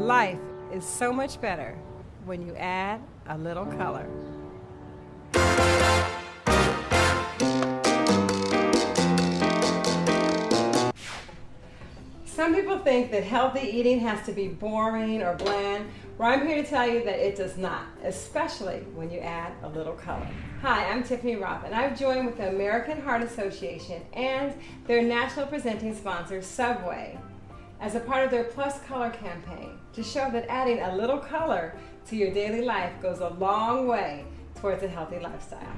Life is so much better when you add a little color. Some people think that healthy eating has to be boring or bland. Well, I'm here to tell you that it does not, especially when you add a little color. Hi, I'm Tiffany Rothe, and I've joined with the American Heart Association and their national presenting sponsor, Subway, as a part of their Plus Color campaign to show that adding a little color to your daily life goes a long way towards a healthy lifestyle.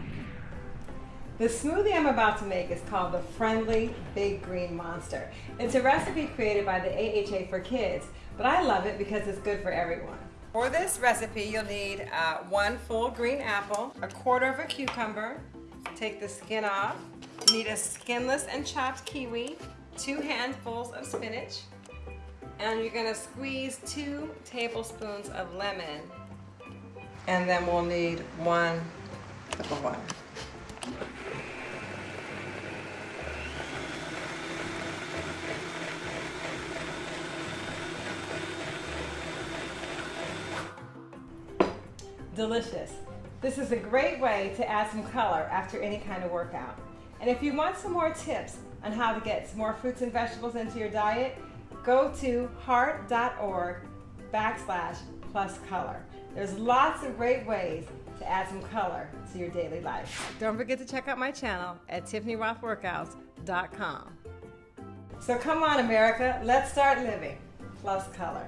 The smoothie I'm about to make is called the Friendly Big Green Monster. It's a recipe created by the AHA for kids, but I love it because it's good for everyone. For this recipe, you'll need uh, one full green apple, a quarter of a cucumber, take the skin off, you need a skinless and chopped kiwi, two handfuls of spinach, and you're gonna squeeze two tablespoons of lemon, and then we'll need one cup of. Delicious. This is a great way to add some color after any kind of workout. And if you want some more tips on how to get some more fruits and vegetables into your diet, go to heart.org backslash plus color. There's lots of great ways to add some color to your daily life. Don't forget to check out my channel at tiffanyrothworkouts.com. So come on, America, let's start living plus color.